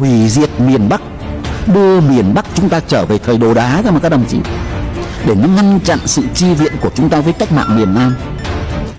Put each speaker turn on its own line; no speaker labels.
hủy diệt miền Bắc, đưa miền Bắc chúng ta trở về thời đồ đá cơ mà các đồng chí. Để nó ngăn chặn sự chi viện của chúng ta với cách mạng miền Nam.